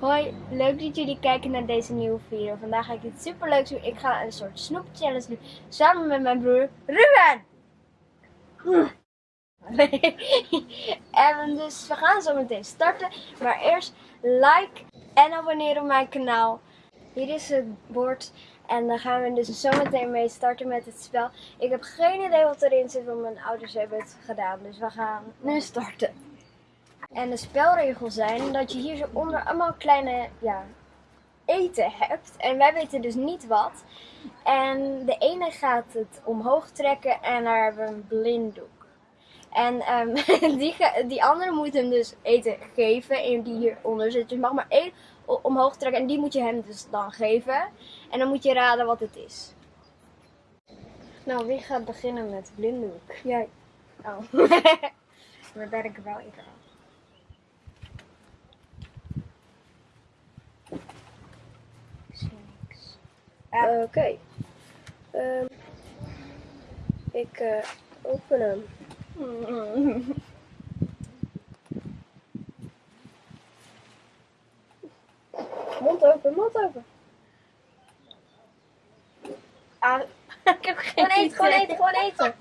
Hoi, leuk dat jullie kijken naar deze nieuwe video. Vandaag ga ik iets super leuks doen. Ik ga een soort snoep challenge doen samen met mijn broer Ruben. en dus we gaan zo meteen starten. Maar eerst like en abonneer op mijn kanaal. Hier is het bord. En dan gaan we dus zo meteen mee starten met het spel. Ik heb geen idee wat erin zit, want mijn ouders hebben het gedaan. Dus we gaan nu starten. En de spelregels zijn dat je hier zo onder allemaal kleine ja, eten hebt. En wij weten dus niet wat. En de ene gaat het omhoog trekken en daar hebben we een blinddoek. En um, die, die andere moet hem dus eten geven. En die hieronder zit. Dus mag maar één omhoog trekken. En die moet je hem dus dan geven. En dan moet je raden wat het is. Nou, wie gaat beginnen met blinddoek? Jij. Oh. maar ben ik wel Oké. Okay. Um, ik uh, open hem. mond open, mond open. Ah, ik heb geen gewoon eten, gewoon eten, gewoon eten.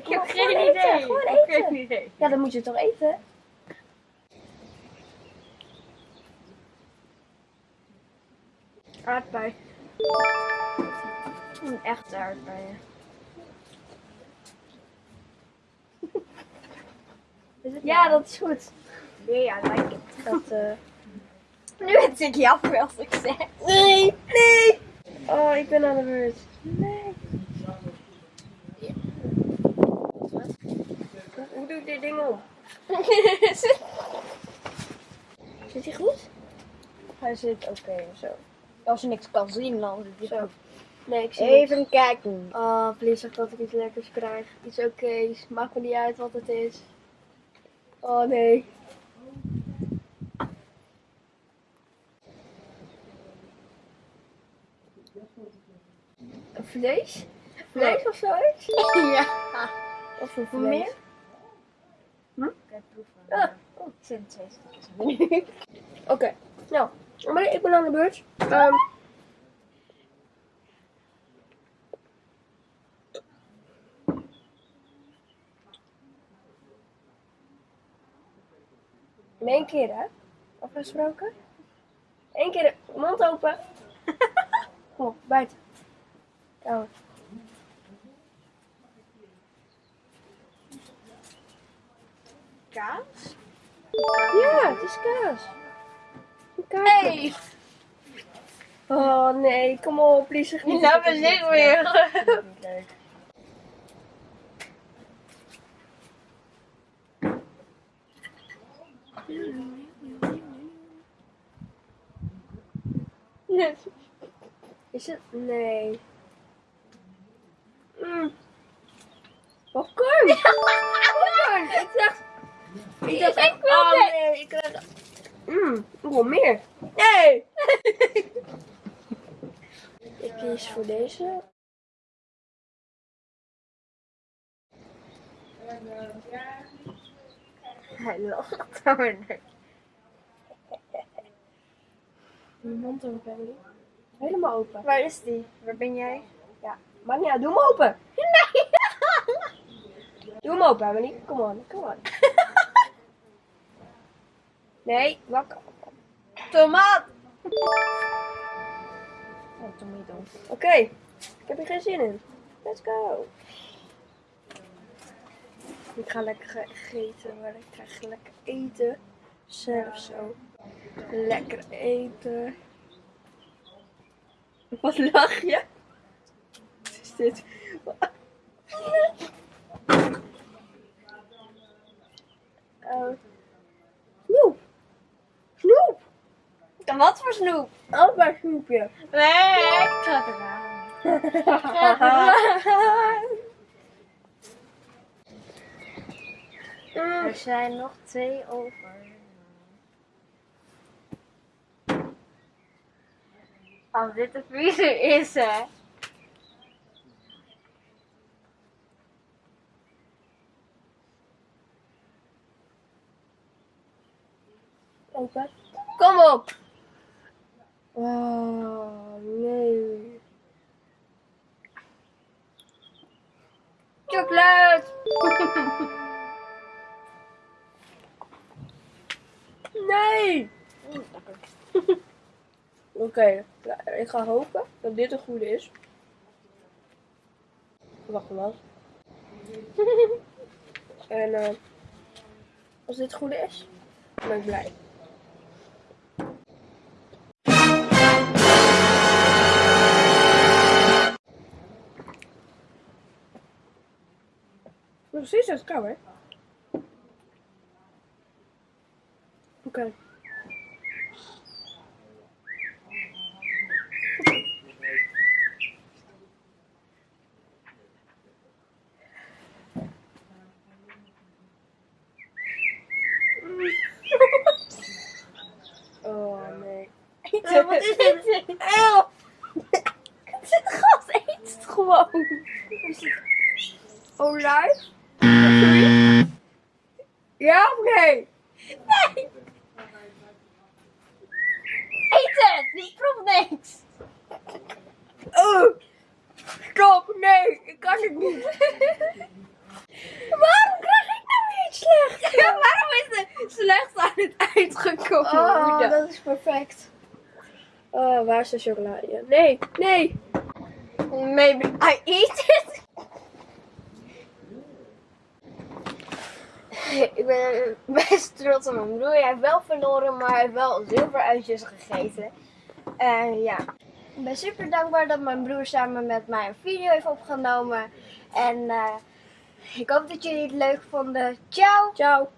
Ik heb geen idee. Gewoon eten. Geen idee. Ja, dan moet je toch eten? Aardbei. Een echte aardbeien. ja, dat is goed. Ja, I like it. Dat, uh... Nu het ik jammer als ik zeg. Nee, nee. Oh, ik ben aan de beurt. Nee. Hoe doe ik dit ding op? zit hij goed? Hij zit oké okay, zo. Als je niks kan zien, dan zit zo. Nee, ik zie Even niks. kijken. Oh, please zeg dat ik iets lekkers krijg. Iets oké's. Maakt me niet uit wat het is. Oh nee. Vlees? Vlees of zoiets? ja. Of een vlees? meer? Hm? Kijk, proeven. Ah. Oh, het zijn twee stukjes. Oké, nou, maar ik ben aan de beurt. Um, In één keer, hè? Afgesproken? Eén keer, mond open. Kom op, buiten. Kamer. Kaas? Ja, het is kaas. Hey! Oh nee, kom op, please niet. Nou, ben ik weer. Nee. Is het? Nee. Mm. Popcorn! Popcorn! Ik dacht... Ik dacht ik wil oh, nee, ik. Mmm, wil meer. Nee! ik kies voor deze. Hij lacht daar. Je mond open. Helemaal open. Waar is die? Waar ben jij? Ja, maar ja, doe hem open. Nee! doe hem open, Emily. Kom on, kom on. Nee, wakker. Tomaat! Oh, tomato. Oké, ik heb hier geen zin in. Let's go. Ik ga lekker eten, maar ik krijg lekker eten. Zelf zo. Lekker eten. Wat lach je? Wat is dit? Uh, snoep! Snoep! En wat voor snoep? Oh, maar snoepje. Nee, ik ga het Er zijn nog twee over. Als dit de vriezer is, hè. Open. Kom op. Oh, nee. Chocolade! Nee. Oké, ik ga hopen dat dit een goede is. Wacht maar. en eh, als dit goed is, ben ik blij. Precies, dat kan hè. Oké. Oh nee. Ja, wat is dit? Eeuw. Het is gas, eet het gewoon. Olijf? Ja of nee? Nee! Eet het! Die proeft niks! Oh. Stop, nee, ik kan het niet. Waarom krijg ik nou weer iets slecht? Ja, waarom is het slecht aan het eind gekomen? Oh, Oeda? dat is perfect. Oh, waar is de chocolade? Nee, nee. Maybe I eat it. Ik ben best trots op mijn broer. Hij heeft wel verloren, maar hij heeft wel zilveruitjes gegeten. En ja, ik ben super dankbaar dat mijn broer samen met mij een video heeft opgenomen. En eh, ik hoop dat jullie het leuk vonden. Ciao! Ciao.